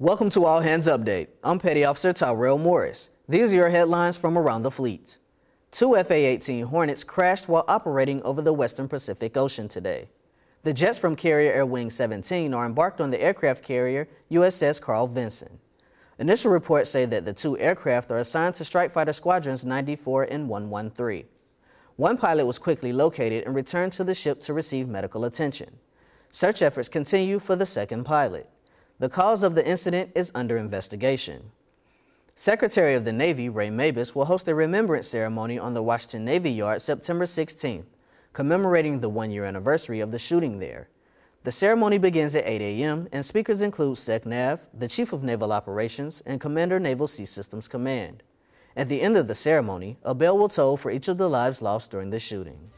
Welcome to All Hands Update. I'm Petty Officer Tyrell Morris. These are your headlines from around the fleet. Two FA-18 Hornets crashed while operating over the western Pacific Ocean today. The jets from Carrier Air Wing 17 are embarked on the aircraft carrier USS Carl Vinson. Initial reports say that the two aircraft are assigned to Strike Fighter Squadrons 94 and 113. One pilot was quickly located and returned to the ship to receive medical attention. Search efforts continue for the second pilot. The cause of the incident is under investigation. Secretary of the Navy Ray Mabus will host a remembrance ceremony on the Washington Navy Yard September 16th, commemorating the one-year anniversary of the shooting there. The ceremony begins at 8 a.m. and speakers include SecNav, the Chief of Naval Operations, and Commander Naval Sea Systems Command. At the end of the ceremony, a bell will toll for each of the lives lost during the shooting.